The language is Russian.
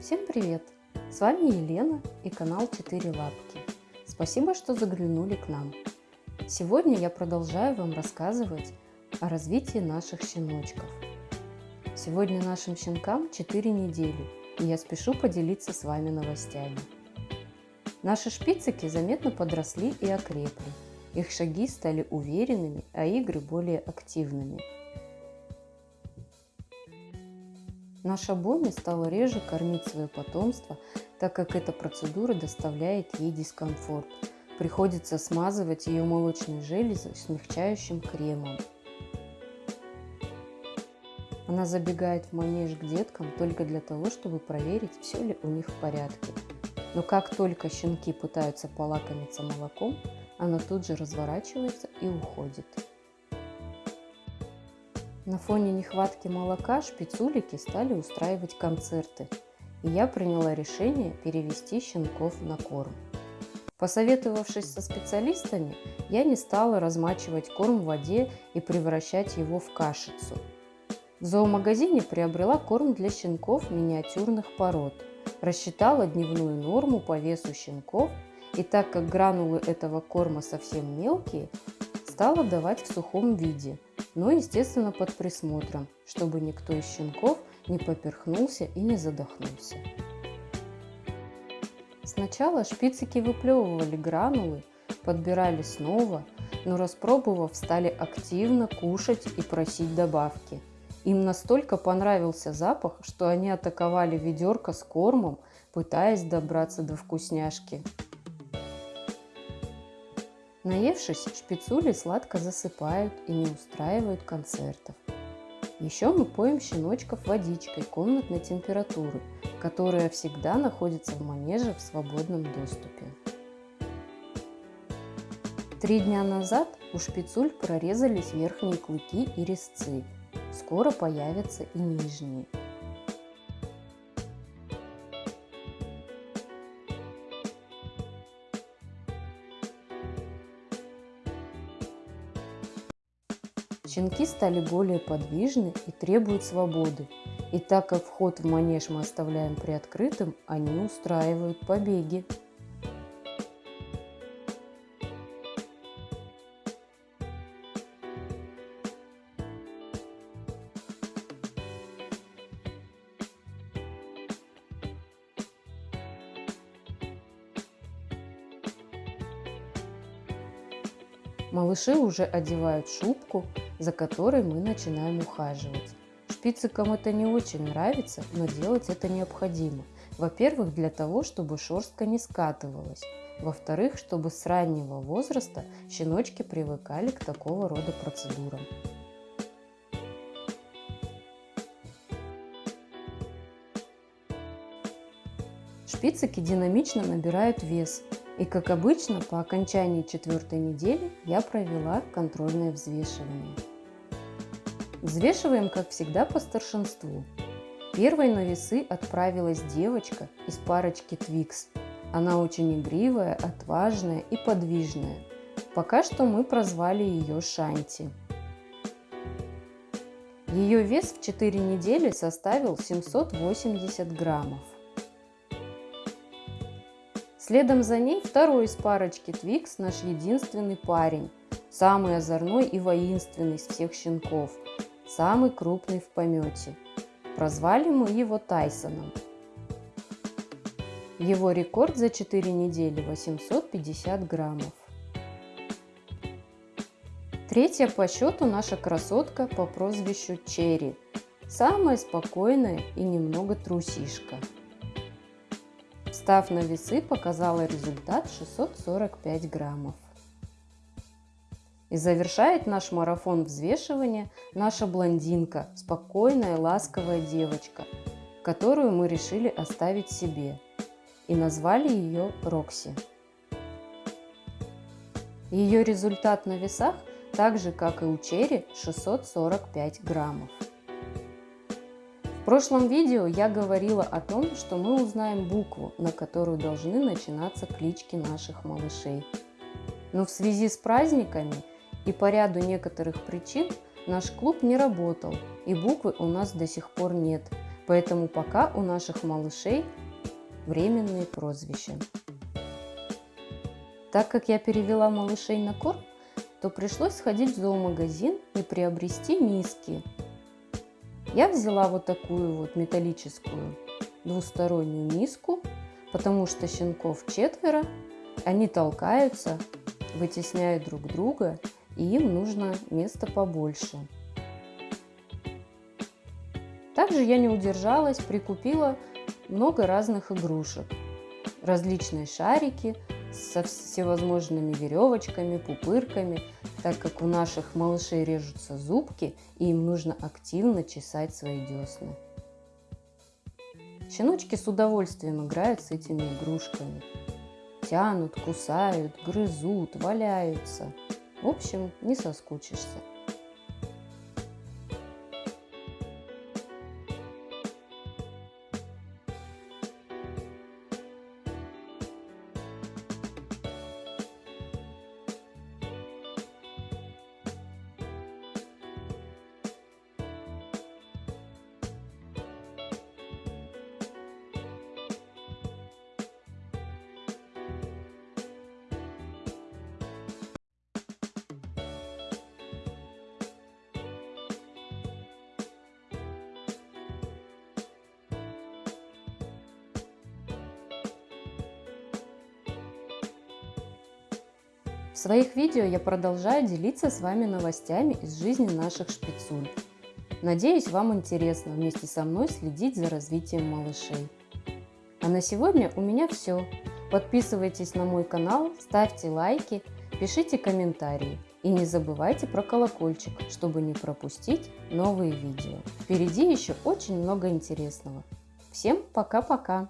Всем привет! С вами Елена и канал 4 лапки. Спасибо, что заглянули к нам. Сегодня я продолжаю вам рассказывать о развитии наших щеночков. Сегодня нашим щенкам 4 недели, и я спешу поделиться с вами новостями. Наши шпицики заметно подросли и окрепли. Их шаги стали уверенными, а игры более активными – Наша Бонни стала реже кормить свое потомство, так как эта процедура доставляет ей дискомфорт. Приходится смазывать ее молочные железы смягчающим кремом. Она забегает в манеж к деткам только для того, чтобы проверить, все ли у них в порядке. Но как только щенки пытаются полакомиться молоком, она тут же разворачивается и уходит. На фоне нехватки молока шпицулики стали устраивать концерты, и я приняла решение перевести щенков на корм. Посоветовавшись со специалистами, я не стала размачивать корм в воде и превращать его в кашицу. В зоомагазине приобрела корм для щенков миниатюрных пород, рассчитала дневную норму по весу щенков и так как гранулы этого корма совсем мелкие, стала давать в сухом виде – но, естественно, под присмотром, чтобы никто из щенков не поперхнулся и не задохнулся. Сначала шпицики выплевывали гранулы, подбирали снова, но распробовав, стали активно кушать и просить добавки. Им настолько понравился запах, что они атаковали ведерко с кормом, пытаясь добраться до вкусняшки. Наевшись, шпицули сладко засыпают и не устраивают концертов. Еще мы поем щеночков водичкой комнатной температуры, которая всегда находится в манеже в свободном доступе. Три дня назад у шпицуль прорезались верхние клыки и резцы. Скоро появятся и нижние. Щенки стали более подвижны и требуют свободы. И так как вход в манеж мы оставляем приоткрытым, они устраивают побеги. Малыши уже одевают шубку, за которой мы начинаем ухаживать. Шпицикам это не очень нравится, но делать это необходимо. Во-первых, для того, чтобы шерстка не скатывалась. Во-вторых, чтобы с раннего возраста щеночки привыкали к такого рода процедурам. Шпицики динамично набирают вес, и как обычно, по окончании четвертой недели я провела контрольное взвешивание. Взвешиваем, как всегда, по старшинству. Первой на весы отправилась девочка из парочки Твикс. Она очень игривая, отважная и подвижная. Пока что мы прозвали ее Шанти. Ее вес в 4 недели составил 780 граммов. Следом за ней второй из парочки Твикс, наш единственный парень, самый озорной и воинственный из всех щенков, самый крупный в помете. Прозвали мы его Тайсоном. Его рекорд за 4 недели 850 граммов. Третья по счету наша красотка по прозвищу Черри. Самая спокойная и немного трусишка. Став на весы, показала результат 645 граммов. И завершает наш марафон взвешивания наша блондинка, спокойная, ласковая девочка, которую мы решили оставить себе. И назвали ее Рокси. Ее результат на весах, так же как и у Черри, 645 граммов прошлом видео я говорила о том, что мы узнаем букву, на которую должны начинаться клички наших малышей. Но в связи с праздниками и по ряду некоторых причин наш клуб не работал и буквы у нас до сих пор нет. Поэтому пока у наших малышей временные прозвища. Так как я перевела малышей на корм, то пришлось сходить в зоомагазин и приобрести миски. Я взяла вот такую вот металлическую двустороннюю миску, потому что щенков четверо, они толкаются, вытесняют друг друга, и им нужно место побольше. Также я не удержалась, прикупила много разных игрушек. Различные шарики со всевозможными веревочками, пупырками, так как у наших малышей режутся зубки, и им нужно активно чесать свои десны. Щеночки с удовольствием играют с этими игрушками. Тянут, кусают, грызут, валяются. В общем, не соскучишься. В своих видео я продолжаю делиться с вами новостями из жизни наших шпицуль. Надеюсь, вам интересно вместе со мной следить за развитием малышей. А на сегодня у меня все. Подписывайтесь на мой канал, ставьте лайки, пишите комментарии. И не забывайте про колокольчик, чтобы не пропустить новые видео. Впереди еще очень много интересного. Всем пока-пока!